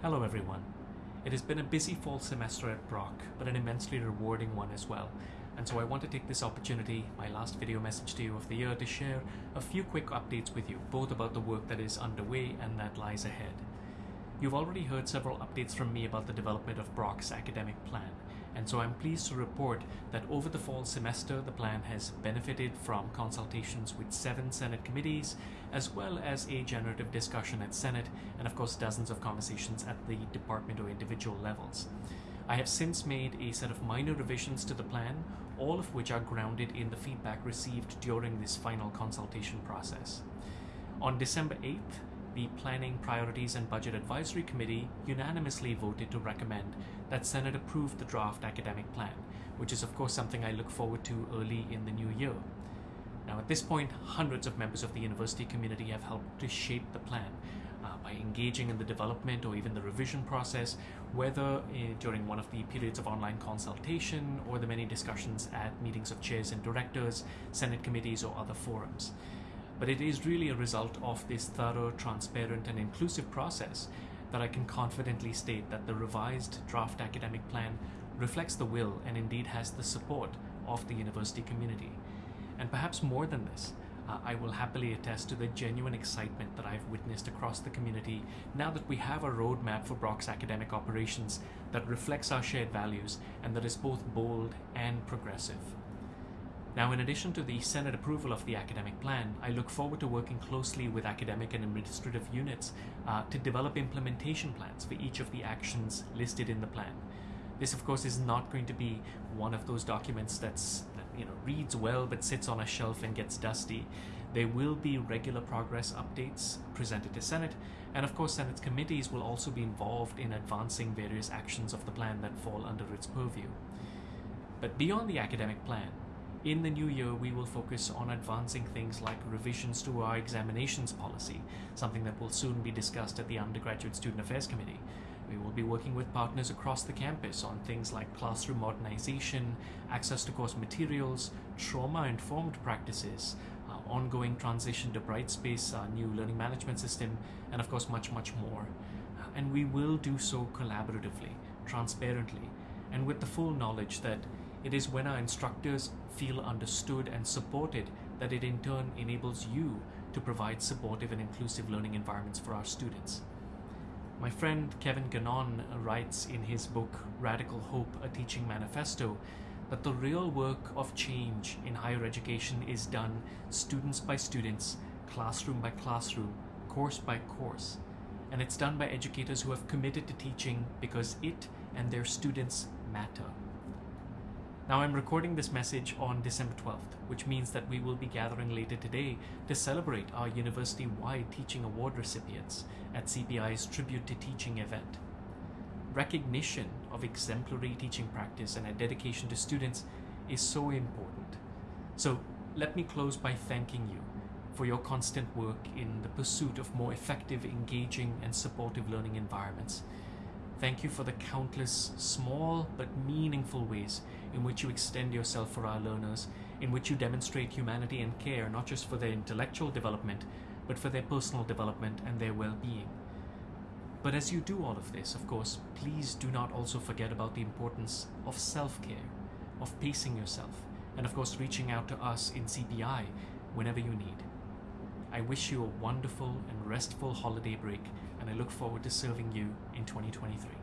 Hello everyone. It has been a busy fall semester at Brock, but an immensely rewarding one as well. And so I want to take this opportunity, my last video message to you of the year, to share a few quick updates with you, both about the work that is underway and that lies ahead. You've already heard several updates from me about the development of Brock's academic plan, and so I'm pleased to report that over the fall semester the plan has benefited from consultations with seven Senate committees, as well as a generative discussion at Senate, and of course dozens of conversations at the department or individual levels. I have since made a set of minor revisions to the plan, all of which are grounded in the feedback received during this final consultation process. On December 8th, the Planning, Priorities and Budget Advisory Committee unanimously voted to recommend that Senate approve the draft academic plan, which is of course something I look forward to early in the new year. Now at this point, hundreds of members of the university community have helped to shape the plan uh, by engaging in the development or even the revision process, whether uh, during one of the periods of online consultation or the many discussions at meetings of chairs and directors, Senate committees or other forums but it is really a result of this thorough, transparent and inclusive process that I can confidently state that the revised draft academic plan reflects the will and indeed has the support of the university community. And perhaps more than this, uh, I will happily attest to the genuine excitement that I've witnessed across the community now that we have a roadmap for Brock's academic operations that reflects our shared values and that is both bold and progressive. Now, in addition to the Senate approval of the academic plan, I look forward to working closely with academic and administrative units uh, to develop implementation plans for each of the actions listed in the plan. This, of course, is not going to be one of those documents that's that, you know reads well but sits on a shelf and gets dusty. There will be regular progress updates presented to Senate, and of course, Senate's committees will also be involved in advancing various actions of the plan that fall under its purview. But beyond the academic plan, in the new year, we will focus on advancing things like revisions to our examinations policy, something that will soon be discussed at the Undergraduate Student Affairs Committee. We will be working with partners across the campus on things like classroom modernization, access to course materials, trauma-informed practices, uh, ongoing transition to Brightspace, our new learning management system, and of course much, much more. Uh, and we will do so collaboratively, transparently, and with the full knowledge that it is when our instructors feel understood and supported that it in turn enables you to provide supportive and inclusive learning environments for our students. My friend Kevin Gannon writes in his book Radical Hope, A Teaching Manifesto that the real work of change in higher education is done students by students, classroom by classroom, course by course. And it's done by educators who have committed to teaching because it and their students matter. Now I'm recording this message on December 12th, which means that we will be gathering later today to celebrate our university-wide Teaching Award recipients at CPI's Tribute to Teaching event. Recognition of exemplary teaching practice and a dedication to students is so important. So let me close by thanking you for your constant work in the pursuit of more effective, engaging and supportive learning environments Thank you for the countless small but meaningful ways in which you extend yourself for our learners, in which you demonstrate humanity and care not just for their intellectual development, but for their personal development and their well-being. But as you do all of this, of course, please do not also forget about the importance of self-care, of pacing yourself, and of course reaching out to us in CPI whenever you need. I wish you a wonderful and restful holiday break, and I look forward to serving you in 2023.